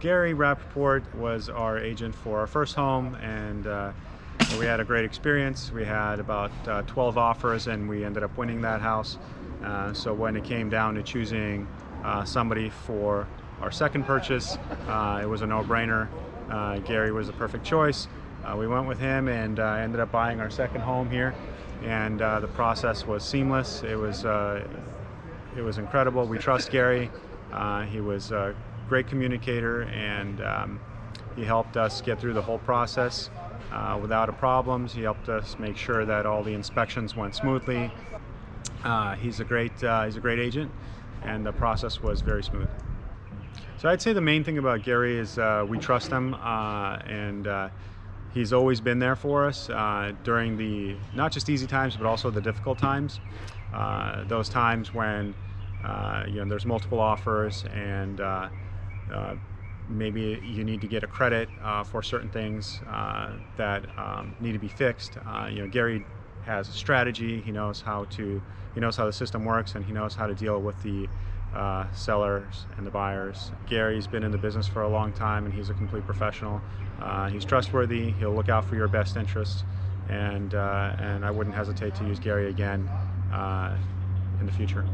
Gary Rappaport was our agent for our first home and uh, we had a great experience. We had about uh, 12 offers and we ended up winning that house. Uh, so when it came down to choosing uh, somebody for our second purchase, uh, it was a no-brainer. Uh, Gary was the perfect choice. we went with him and ended up buying our second home here and the process was seamless. It was, it was incredible. We trust Gary. he was great communicator and um, he helped us get through the whole process uh, without a problems. He helped us make sure that all the inspections went smoothly. Uh, he's a great uh, he's a great agent and the process was very smooth. So I'd say the main thing about Gary is uh, we trust him uh, and uh, he's always been there for us during the not just easy times but also the difficult times. those times when you know there's multiple offers and uh, maybe you need to get a credit uh, for certain things uh, that um, need to be fixed. Uh, you know, Gary has a strategy. He knows how to, he knows how the system works, and he knows how to deal with the uh, sellers and the buyers. Gary's been in the business for a long time, and he's a complete professional. Uh, he's trustworthy. He'll look out for your best interests, and and I wouldn't hesitate to use Gary again in the future.